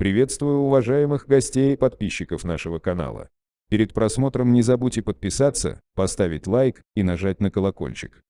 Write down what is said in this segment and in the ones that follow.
Приветствую уважаемых гостей и подписчиков нашего канала. Перед просмотром не забудьте подписаться, поставить лайк и нажать на колокольчик.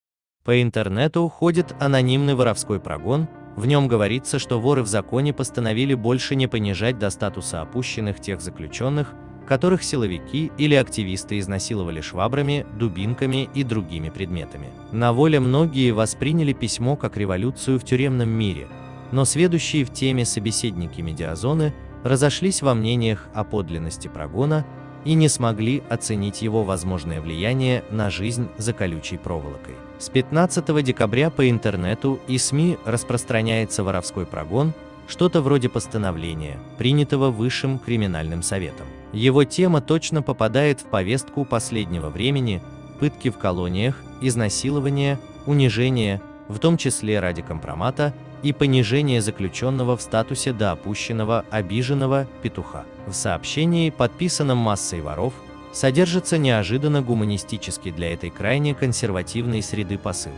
По интернету ходит анонимный воровской прогон, в нем говорится, что воры в законе постановили больше не понижать до статуса опущенных тех заключенных, которых силовики или активисты изнасиловали швабрами, дубинками и другими предметами. На воле многие восприняли письмо как революцию в тюремном мире, но сведущие в теме собеседники медиазоны разошлись во мнениях о подлинности прогона и не смогли оценить его возможное влияние на жизнь за колючей проволокой. С 15 декабря по интернету и СМИ распространяется воровской прогон, что-то вроде постановления, принятого Высшим криминальным советом. Его тема точно попадает в повестку последнего времени, пытки в колониях, изнасилования, унижения, в том числе ради компромата, и понижение заключенного в статусе до опущенного, обиженного петуха. В сообщении, подписанном массой воров, содержится неожиданно гуманистический для этой крайне консервативной среды посыл.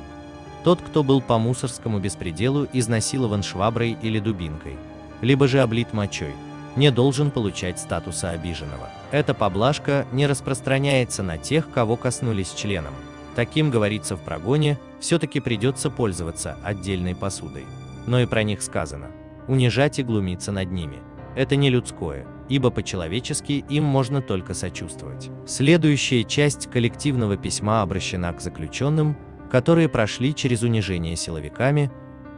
Тот, кто был по мусорскому беспределу изнасилован шваброй или дубинкой, либо же облит мочой, не должен получать статуса обиженного. Эта поблажка не распространяется на тех, кого коснулись членом. Таким говорится в прогоне, все-таки придется пользоваться отдельной посудой но и про них сказано. Унижать и глумиться над ними – это не людское, ибо по-человечески им можно только сочувствовать. Следующая часть коллективного письма обращена к заключенным, которые прошли через унижение силовиками,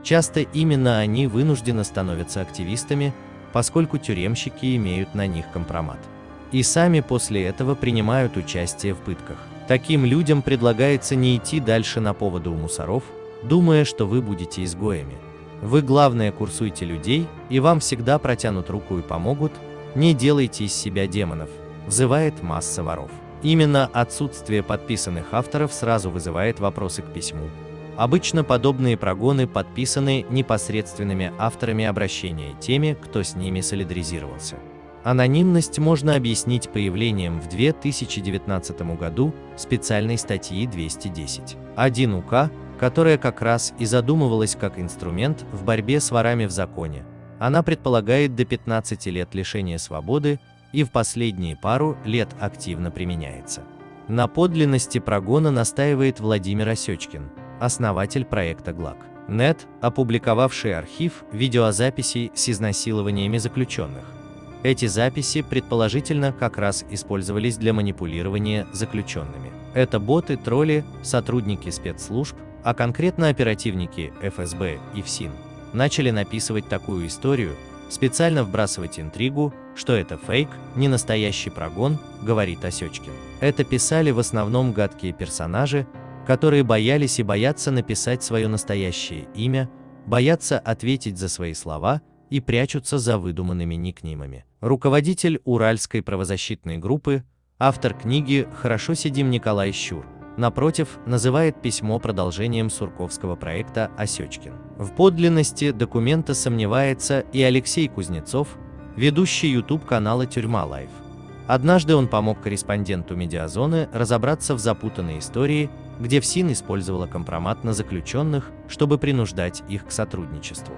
часто именно они вынуждены становятся активистами, поскольку тюремщики имеют на них компромат. И сами после этого принимают участие в пытках. Таким людям предлагается не идти дальше на поводу у мусоров, думая, что вы будете изгоями. Вы главное курсуйте людей, и вам всегда протянут руку и помогут, не делайте из себя демонов, взывает масса воров. Именно отсутствие подписанных авторов сразу вызывает вопросы к письму. Обычно подобные прогоны подписаны непосредственными авторами обращения, теми, кто с ними солидаризировался. Анонимность можно объяснить появлением в 2019 году специальной статьи 210. 1 УК которая как раз и задумывалась как инструмент в борьбе с ворами в законе. Она предполагает до 15 лет лишения свободы и в последние пару лет активно применяется. На подлинности прогона настаивает Владимир Осечкин, основатель проекта ГЛАК. НЕТ, опубликовавший архив видеозаписей с изнасилованиями заключенных. Эти записи, предположительно, как раз использовались для манипулирования заключенными. Это боты, тролли, сотрудники спецслужб, а конкретно оперативники ФСБ и ФСИН, начали написывать такую историю, специально вбрасывать интригу, что это фейк, не настоящий прогон, говорит Осечкин. Это писали в основном гадкие персонажи, которые боялись и боятся написать свое настоящее имя, боятся ответить за свои слова и прячутся за выдуманными никнеймами. Руководитель Уральской правозащитной группы, автор книги «Хорошо сидим» Николай Щур, напротив, называет письмо продолжением Сурковского проекта «Осечкин». В подлинности документа сомневается и Алексей Кузнецов, ведущий YouTube-канала «Тюрьма Life». Однажды он помог корреспонденту «Медиазоны» разобраться в запутанной истории, где ФСИН использовала компромат на заключенных, чтобы принуждать их к сотрудничеству.